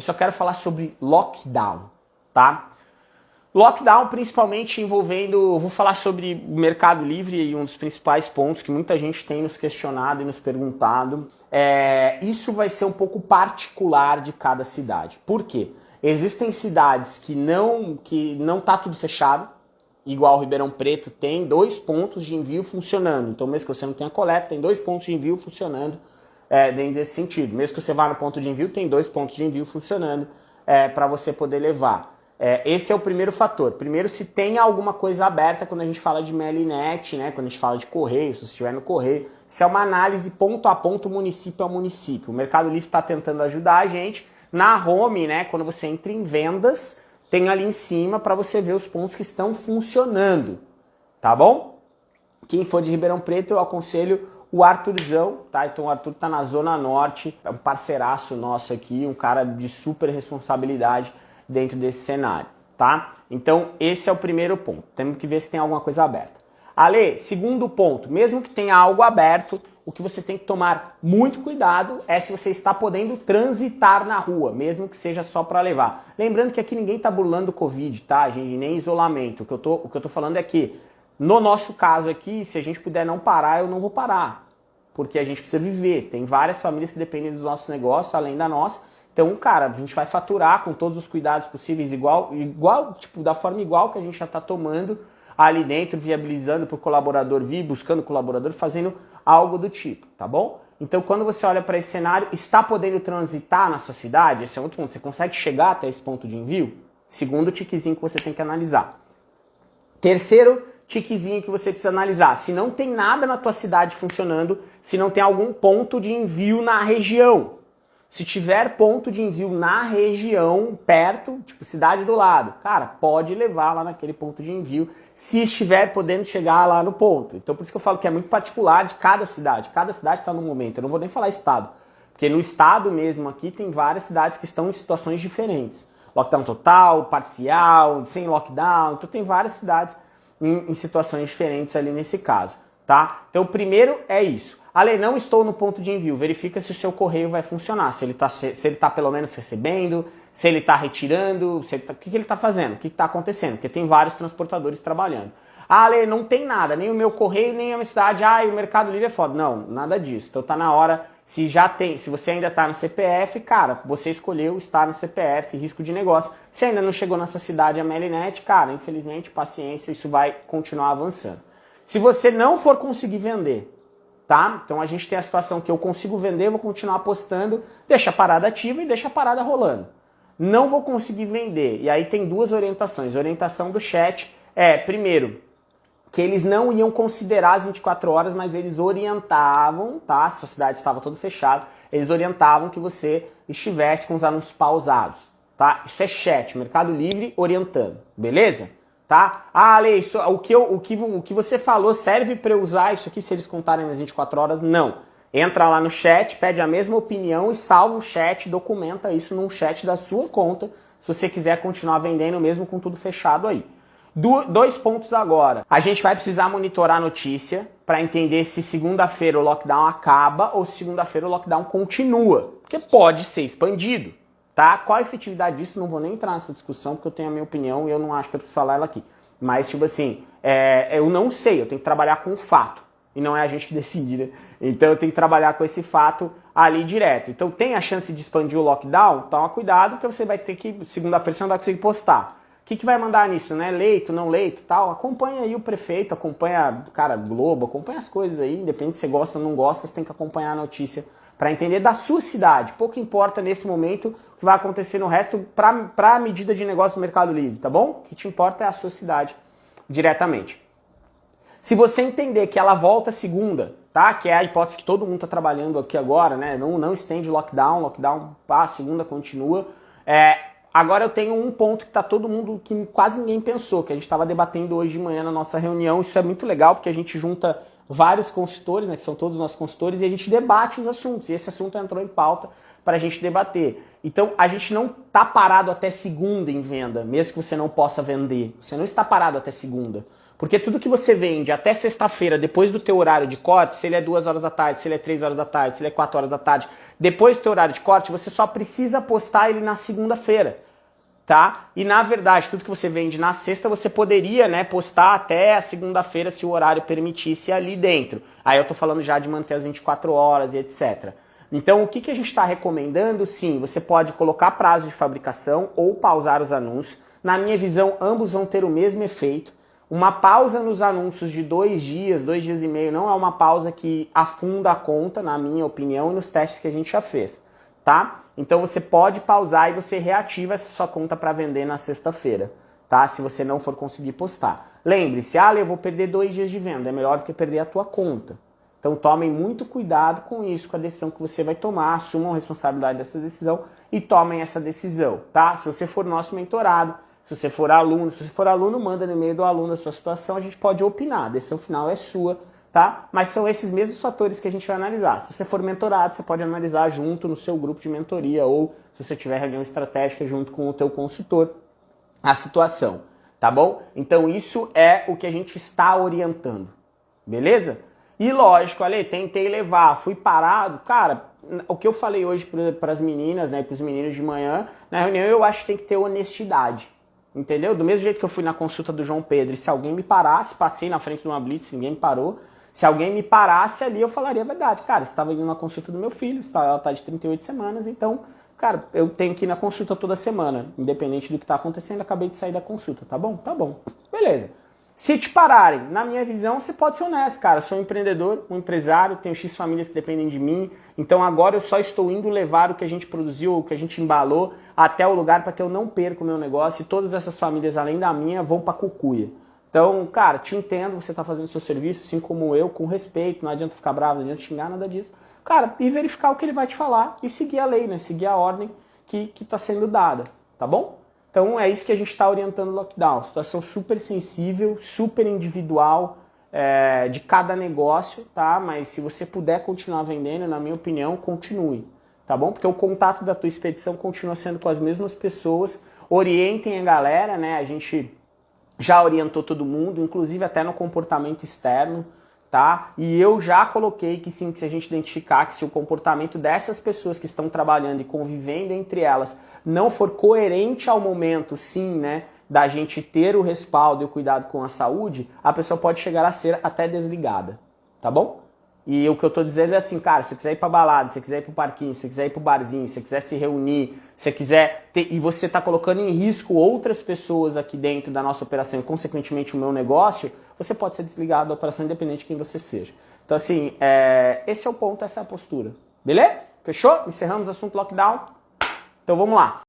eu só quero falar sobre lockdown, tá? Lockdown principalmente envolvendo, vou falar sobre o Mercado Livre e um dos principais pontos que muita gente tem nos questionado e nos perguntado. É, isso vai ser um pouco particular de cada cidade. Por quê? Existem cidades que não que não tá tudo fechado, igual Ribeirão Preto tem dois pontos de envio funcionando. Então mesmo que você não tenha coleta, tem dois pontos de envio funcionando é, dentro desse sentido. Mesmo que você vá no ponto de envio, tem dois pontos de envio funcionando é, para você poder levar. É, esse é o primeiro fator. Primeiro, se tem alguma coisa aberta quando a gente fala de Melinet, né? quando a gente fala de correio, se você estiver no correio, se é uma análise ponto a ponto, município a município. O Mercado Livre está tentando ajudar a gente. Na home, né, quando você entra em vendas, tem ali em cima para você ver os pontos que estão funcionando, tá bom? Quem for de Ribeirão Preto, eu aconselho o Arthurzão, tá? Então o Arthur tá na Zona Norte, é um parceiraço nosso aqui, um cara de super responsabilidade dentro desse cenário, tá? Então, esse é o primeiro ponto. Temos que ver se tem alguma coisa aberta. Ale, segundo ponto, mesmo que tenha algo aberto, o que você tem que tomar muito cuidado é se você está podendo transitar na rua, mesmo que seja só para levar. Lembrando que aqui ninguém está burlando Covid, tá, gente? Nem isolamento. O que, eu tô, o que eu tô falando é que, no nosso caso aqui, se a gente puder não parar, eu não vou parar. Porque a gente precisa viver. Tem várias famílias que dependem dos nossos negócios, além da nossa, então, cara, a gente vai faturar com todos os cuidados possíveis, igual, igual tipo, da forma igual que a gente já está tomando ali dentro, viabilizando para o colaborador vir, buscando colaborador, fazendo algo do tipo, tá bom? Então, quando você olha para esse cenário, está podendo transitar na sua cidade? Esse é outro ponto. Você consegue chegar até esse ponto de envio? Segundo tiquezinho que você tem que analisar. Terceiro tiquezinho que você precisa analisar. Se não tem nada na tua cidade funcionando, se não tem algum ponto de envio na região. Se tiver ponto de envio na região, perto, tipo cidade do lado, cara, pode levar lá naquele ponto de envio, se estiver podendo chegar lá no ponto. Então por isso que eu falo que é muito particular de cada cidade. Cada cidade está num momento, eu não vou nem falar estado. Porque no estado mesmo aqui tem várias cidades que estão em situações diferentes. Lockdown total, parcial, sem lockdown, então tem várias cidades em, em situações diferentes ali nesse caso, tá? Então o primeiro é isso. Ale, não estou no ponto de envio. Verifica se o seu correio vai funcionar. Se ele está se ele tá pelo menos recebendo, se ele está retirando, se tá, o que, que ele está fazendo, o que está acontecendo. Porque tem vários transportadores trabalhando. Ah, Ale, não tem nada, nem o meu correio, nem a minha cidade. Ah, o Mercado Livre é foda. Não, nada disso. Então tá na hora, se já tem, se você ainda está no CPF, cara, você escolheu estar no CPF, risco de negócio. Se ainda não chegou nessa cidade a Melinet, cara, infelizmente, paciência, isso vai continuar avançando. Se você não for conseguir vender, tá? Então a gente tem a situação que eu consigo vender, vou continuar apostando, deixa a parada ativa e deixa a parada rolando. Não vou conseguir vender. E aí tem duas orientações. A orientação do chat é, primeiro, que eles não iam considerar as 24 horas, mas eles orientavam, tá? A sociedade estava todo fechado, eles orientavam que você estivesse com os anúncios pausados, tá? Isso é chat, Mercado Livre orientando, beleza? tá? Ah, Ale, isso, o, que eu, o, que, o que você falou serve para eu usar isso aqui se eles contarem nas 24 horas? Não. Entra lá no chat, pede a mesma opinião e salva o chat, documenta isso num chat da sua conta, se você quiser continuar vendendo mesmo com tudo fechado aí. Do, dois pontos agora. A gente vai precisar monitorar a notícia para entender se segunda-feira o lockdown acaba ou se segunda-feira o lockdown continua, porque pode ser expandido. Tá? Qual a efetividade disso? Não vou nem entrar nessa discussão, porque eu tenho a minha opinião e eu não acho que eu preciso falar ela aqui. Mas, tipo assim, é, eu não sei, eu tenho que trabalhar com o fato. E não é a gente que decide, né? Então eu tenho que trabalhar com esse fato ali direto. Então tem a chance de expandir o lockdown? Toma cuidado, porque você vai ter que, segunda-feira você não vai conseguir postar. Que, que vai mandar nisso, né? Leito, não leito tal? Acompanha aí o prefeito, acompanha, cara, Globo, acompanha as coisas aí, independente se você gosta ou não gosta, você tem que acompanhar a notícia para entender da sua cidade. Pouco importa nesse momento o que vai acontecer no resto para a medida de negócio do Mercado Livre, tá bom? O que te importa é a sua cidade diretamente. Se você entender que ela volta segunda, tá? Que é a hipótese que todo mundo está trabalhando aqui agora, né? Não, não estende lockdown, lockdown, pá, segunda continua. É, agora eu tenho um ponto que está todo mundo, que quase ninguém pensou, que a gente estava debatendo hoje de manhã na nossa reunião. Isso é muito legal, porque a gente junta vários consultores, né, que são todos os nossos consultores, e a gente debate os assuntos. E esse assunto entrou em pauta para a gente debater. Então, a gente não está parado até segunda em venda, mesmo que você não possa vender. Você não está parado até segunda. Porque tudo que você vende até sexta-feira, depois do teu horário de corte, se ele é 2 horas da tarde, se ele é 3 horas da tarde, se ele é 4 horas da tarde, depois do teu horário de corte, você só precisa postar ele na segunda-feira. Tá? E na verdade, tudo que você vende na sexta, você poderia né, postar até a segunda-feira se o horário permitisse ali dentro. Aí eu tô falando já de manter as 24 horas e etc. Então, o que, que a gente está recomendando? Sim, você pode colocar prazo de fabricação ou pausar os anúncios. Na minha visão, ambos vão ter o mesmo efeito. Uma pausa nos anúncios de dois dias, dois dias e meio, não é uma pausa que afunda a conta, na minha opinião, e nos testes que a gente já fez, tá? Então você pode pausar e você reativa essa sua conta para vender na sexta-feira, tá? Se você não for conseguir postar. Lembre-se, ah, eu vou perder dois dias de venda, é melhor do que perder a tua conta. Então tomem muito cuidado com isso, com a decisão que você vai tomar, assumam a responsabilidade dessa decisão e tomem essa decisão, tá? Se você for nosso mentorado, se você for aluno, se for aluno, manda no e-mail do aluno a sua situação, a gente pode opinar, a decisão final é sua, tá? Mas são esses mesmos fatores que a gente vai analisar. Se você for mentorado, você pode analisar junto no seu grupo de mentoria ou se você tiver reunião estratégica junto com o teu consultor a situação, tá bom? Então isso é o que a gente está orientando, beleza? E lógico, ali, tentei levar, fui parado. Cara, o que eu falei hoje para as meninas, né, para os meninos de manhã, na reunião eu acho que tem que ter honestidade. Entendeu? Do mesmo jeito que eu fui na consulta do João Pedro, se alguém me parasse, passei na frente de uma blitz, ninguém me parou. Se alguém me parasse ali, eu falaria a verdade. Cara, estava indo na consulta do meu filho, ela está de 38 semanas, então, cara, eu tenho que ir na consulta toda semana, independente do que está acontecendo, acabei de sair da consulta, tá bom? Tá bom. Beleza. Se te pararem, na minha visão, você pode ser honesto, cara. Sou um empreendedor, um empresário, tenho X famílias que dependem de mim. Então agora eu só estou indo levar o que a gente produziu, o que a gente embalou, até o lugar para que eu não perca o meu negócio e todas essas famílias, além da minha, vão para cucuia. Então, cara, te entendo, você está fazendo seu serviço, assim como eu, com respeito, não adianta ficar bravo, não adianta xingar, nada disso. Cara, e verificar o que ele vai te falar e seguir a lei, né? Seguir a ordem que está sendo dada, tá bom? Então é isso que a gente está orientando o lockdown. Situação super sensível, super individual é, de cada negócio, tá? Mas se você puder continuar vendendo, na minha opinião, continue, tá bom? Porque o contato da tua expedição continua sendo com as mesmas pessoas. Orientem a galera, né? A gente já orientou todo mundo, inclusive até no comportamento externo tá? E eu já coloquei que sim, que se a gente identificar que se o comportamento dessas pessoas que estão trabalhando e convivendo entre elas não for coerente ao momento, sim, né, da gente ter o respaldo e o cuidado com a saúde, a pessoa pode chegar a ser até desligada, tá bom? E o que eu estou dizendo é assim, cara, se você quiser ir para balada, se você quiser ir para o parquinho, se você quiser ir para o barzinho, se você quiser se reunir, se você quiser ter, e você está colocando em risco outras pessoas aqui dentro da nossa operação e consequentemente o meu negócio, você pode ser desligado da operação independente de quem você seja. Então assim, é, esse é o ponto, essa é a postura. Beleza? Fechou? Encerramos o assunto lockdown? Então vamos lá.